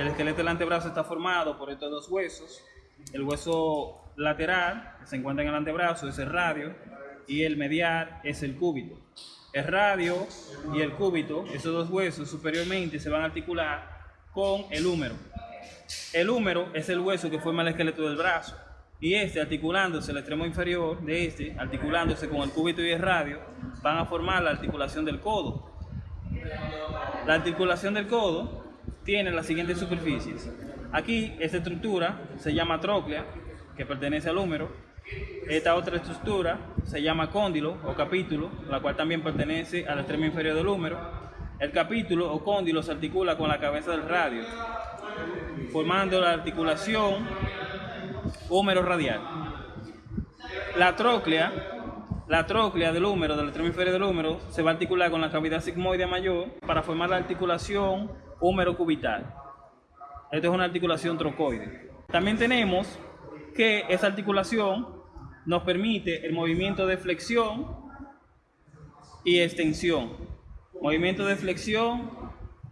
el esqueleto del antebrazo está formado por estos dos huesos. El hueso lateral, que se encuentra en el antebrazo, es el radio, y el medial es el cúbito. El radio y el cúbito, esos dos huesos superiormente se van a articular con el húmero. El húmero es el hueso que forma el esqueleto del brazo y este articulándose el extremo inferior de este, articulándose con el cúbito y el radio, van a formar la articulación del codo. La articulación del codo tiene las siguientes superficies. Aquí esta estructura se llama tróclea, que pertenece al húmero. Esta otra estructura se llama cóndilo o capítulo, la cual también pertenece al extremo inferior del húmero. El capítulo o cóndilo se articula con la cabeza del radio, formando la articulación húmero radial. La tróclea, la tróclea del húmero, del extremo inferior del húmero, se va a articular con la cavidad sigmoide mayor para formar la articulación húmero cubital. Esto es una articulación trocoide. También tenemos que esa articulación nos permite el movimiento de flexión y extensión. Movimiento de flexión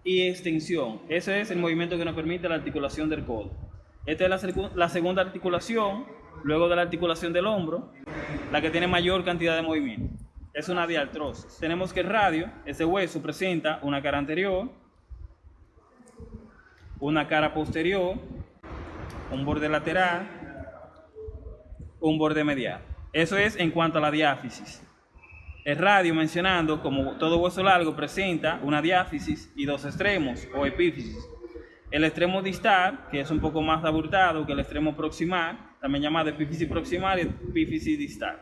y extensión. Ese es el movimiento que nos permite la articulación del codo. Esta es la, la, segunda articulación, luego de la articulación del hombro, la que tiene mayor cantidad de movimiento. Es una diartrosis. Tenemos que el radio, ese hueso, presenta una cara anterior, una cara posterior, un borde lateral, un borde medial. Eso es en cuanto a la diáfisis. El radio mencionando, como todo hueso largo, presenta una diáfisis y dos extremos o epífisis. El extremo distal, que es un poco más abultado que el extremo proximal, también llamado epífisis proximal y epífisis distal.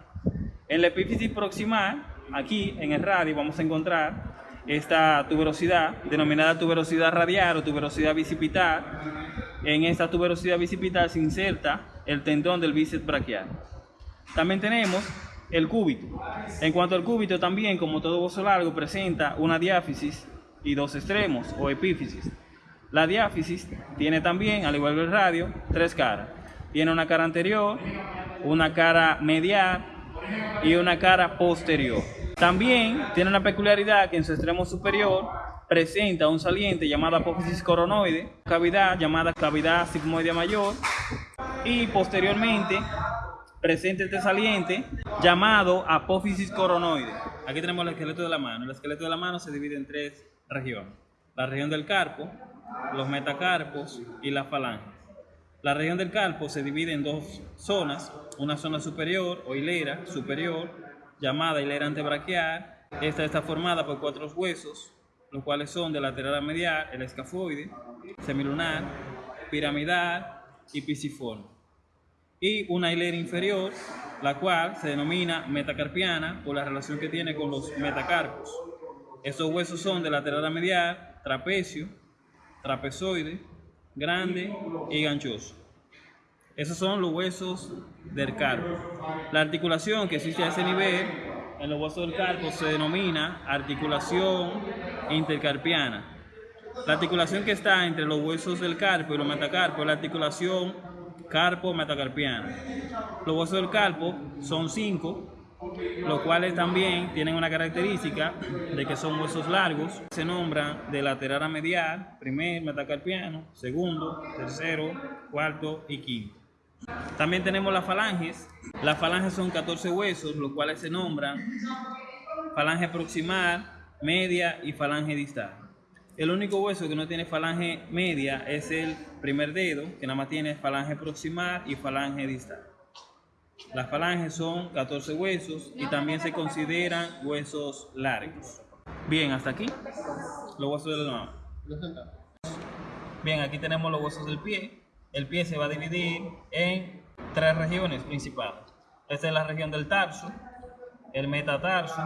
En la epífisis proximal, aquí en el radio, vamos a encontrar esta tuberosidad, denominada tuberosidad radial o tuberosidad bicipital. En esta tuberosidad bicipital se inserta el tendón del bíceps braquial. También tenemos el cúbito. En cuanto al cúbito también, como todo hueso largo, presenta una diáfisis y dos extremos o epífisis. La diáfisis tiene también, al igual que el radio, tres caras. Tiene una cara anterior, una cara medial y una cara posterior. También tiene una peculiaridad que en su extremo superior presenta un saliente llamado apófisis coronoide, cavidad llamada cavidad sigmoidea mayor y posteriormente presenta este saliente llamado apófisis coronoide. Aquí tenemos el esqueleto de la mano. El esqueleto de la mano se divide en tres regiones. La región del carpo, los metacarpos y las falanges. La región del carpo se divide en dos zonas, una zona superior o hilera superior, llamada hilera antebraquial. Esta está formada por cuatro huesos, los cuales son de lateral a medial, el escafoide, semilunar, piramidal y pisiforme y una hilera inferior, la cual se denomina metacarpiana por la relación que tiene con los metacarpos. Estos huesos son de lateral a medial, trapecio, trapezoide, grande y ganchoso. Esos son los huesos del carpo. La articulación que existe a ese nivel en los huesos del carpo se denomina articulación intercarpiana. La articulación que está entre los huesos del carpo y los metacarpos es la articulación carpo metacarpiano. Los huesos del carpo son cinco, los cuales también tienen una característica de que son huesos largos. Se nombran de lateral a medial, primer metacarpiano, segundo, tercero, cuarto y quinto. También tenemos las falanges. Las falanges son 14 huesos, los cuales se nombran falange proximal, media y falange distal. El único hueso que no tiene falange media es el primer dedo, que nada más tiene falange proximal y falange distal. Las falanges son 14 huesos y también se consideran huesos largos. Bien, hasta aquí los huesos de la mano. Bien, aquí tenemos los huesos del pie. El pie se va a dividir en tres regiones principales. Esta es la región del tarso, el metatarso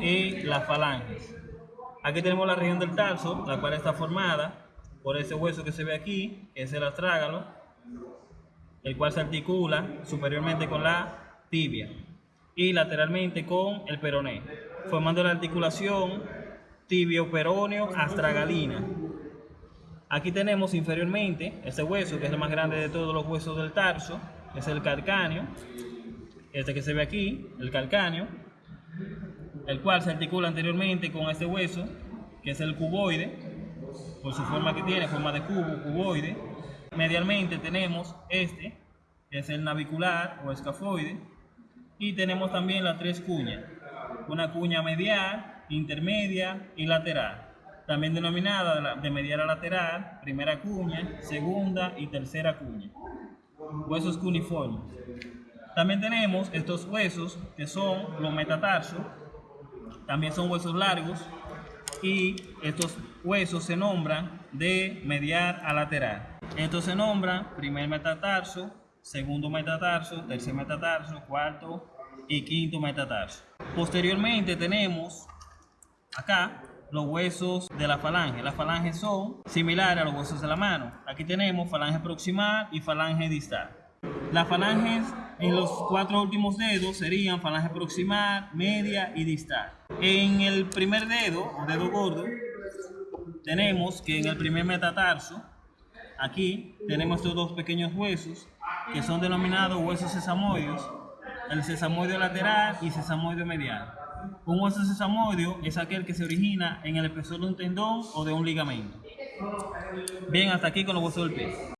y las falanges. Aquí tenemos la región del tarso, la cual está formada por ese hueso que se ve aquí, que es el astrágalo, el cual se articula superiormente con la tibia y lateralmente con el peroné, formando la articulación tibio-peroneo astragalina. Aquí tenemos inferiormente ese hueso, que es el más grande de todos los huesos del tarso, es el calcáneo, este que se ve aquí, el calcáneo, el cual se articula anteriormente con este hueso, que es el cuboide, por su forma que tiene, forma de cubo, cuboide. Medialmente tenemos este, que es el navicular o escafoide, y tenemos también las tres cuñas, una cuña medial, intermedia y lateral, también denominada de la- de medial a lateral, primera cuña, segunda y tercera cuña. Huesos cuniformes. También tenemos estos huesos que son los metatarsos, también son huesos largos y estos huesos se nombran de medial a lateral. Estos se nombran primer metatarso, segundo metatarso, tercer metatarso, cuarto y quinto metatarso. Posteriormente tenemos acá los huesos de la falange. Las falanges son similares a los huesos de la mano. Aquí tenemos falange proximal y falange distal. Las falanges en los cuatro últimos dedos serían falange proximal, media y distal. En el primer dedo, o dedo gordo, tenemos que en el primer metatarso, aquí tenemos estos dos pequeños huesos que son denominados huesos sesamoides, el sesamoide lateral y sesamoide medial. Un hueso sesamoideo es aquel que se origina en el espesor de un tendón o de un ligamento. Bien, hasta aquí con los huesos del pie.